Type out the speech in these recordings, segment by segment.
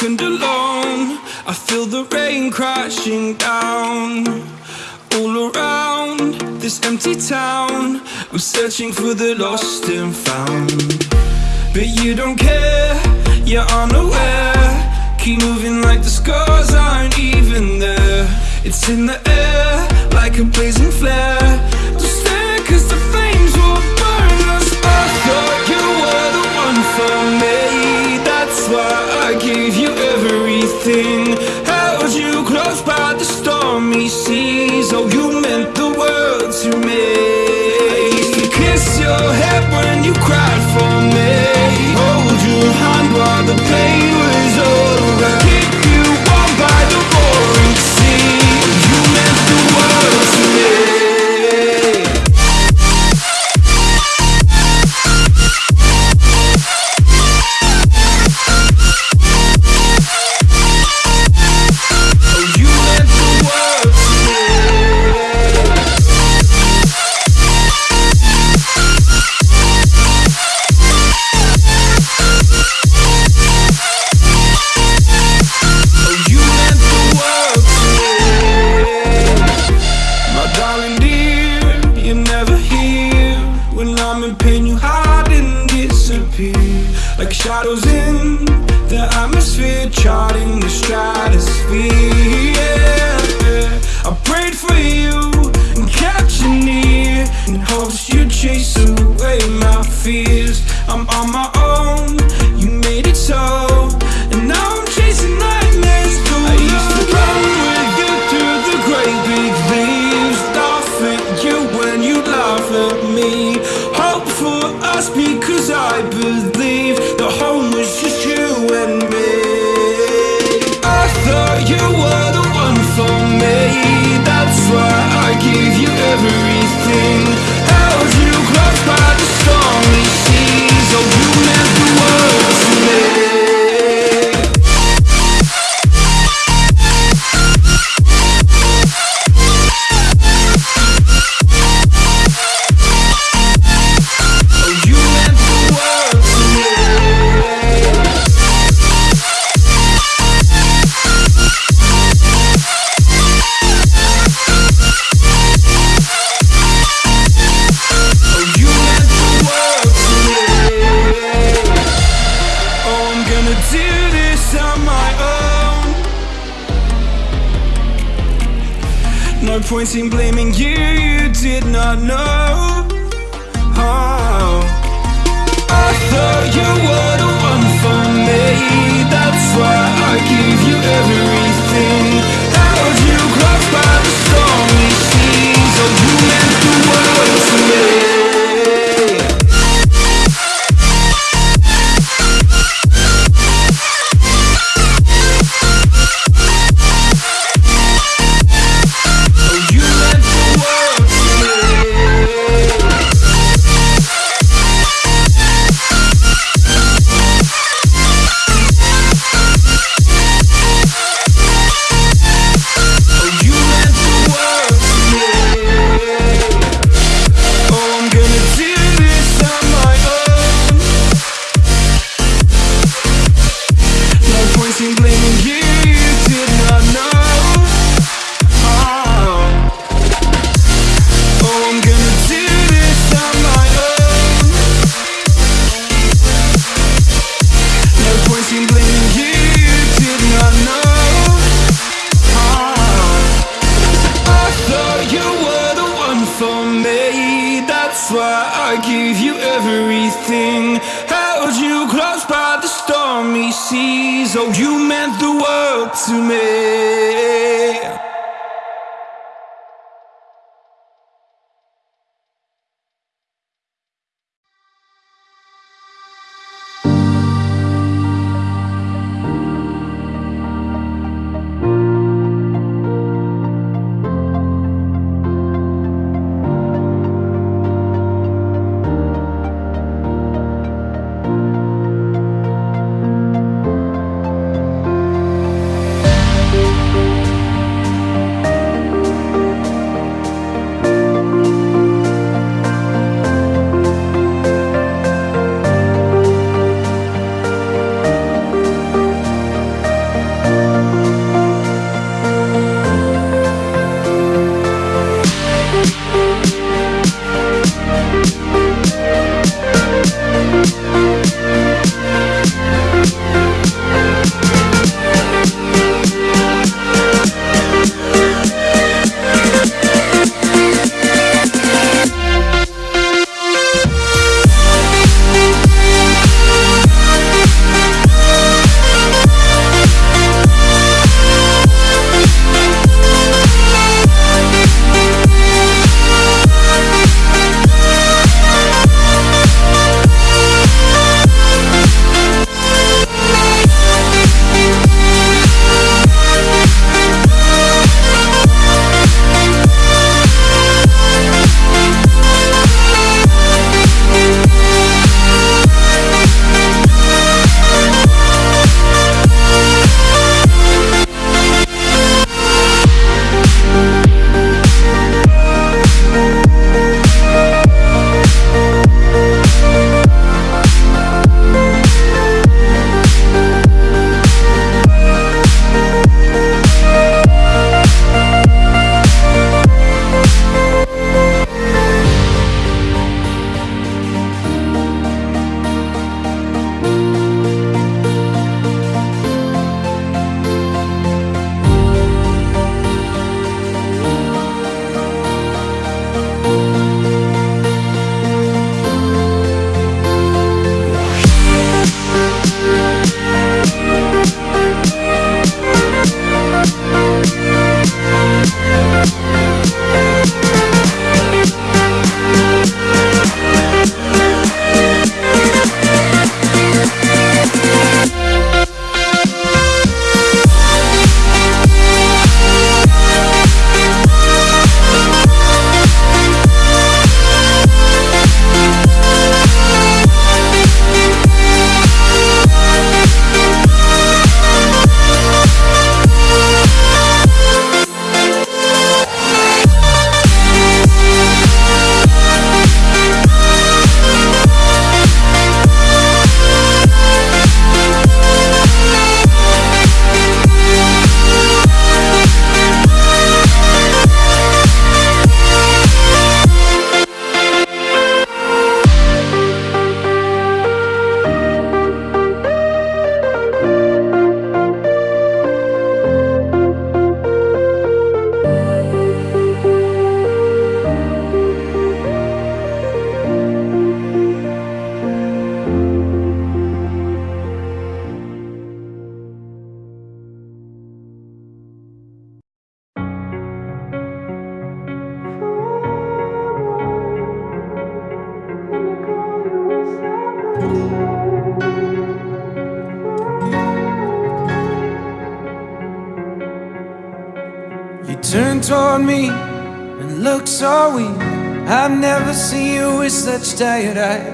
second alone I feel the rain crashing down All around this empty town. I'm searching for the lost and found. But you don't care, you're unaware. Keep moving like the scars aren't even there. It's in the air, like a blazing flare. Don't stare cause the sing. guilty blaming you, you did not know. Oh. I thought you were the one for me. That's why I gave you everything. You by the storm everything. Held you close by the stormy seas. Oh, you meant the world to me. Toward me and look so weak. I've never seen you with such tired eyes.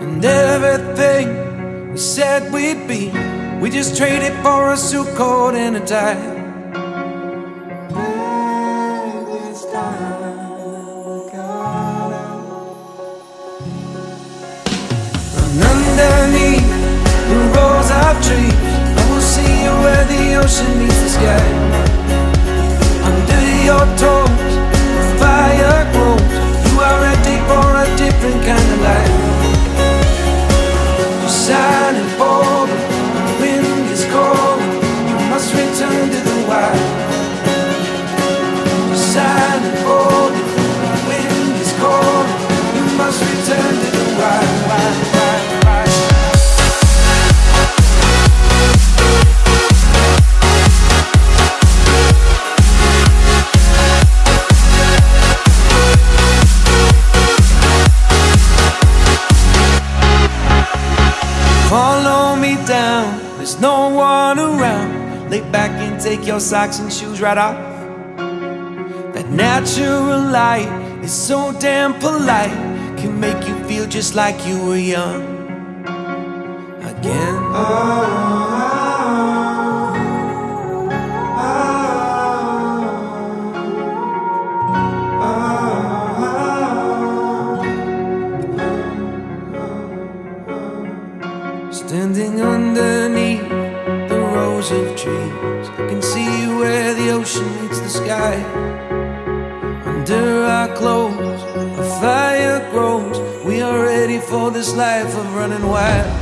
And everything we said we'd be, we just traded for a suit coat and a tie. And underneath the rows of trees, I will see you where the ocean meets the sky. Your toes, socks and shoes right off. That natural light is so damn polite, can make you feel just like you were young again. Standing life of running wild.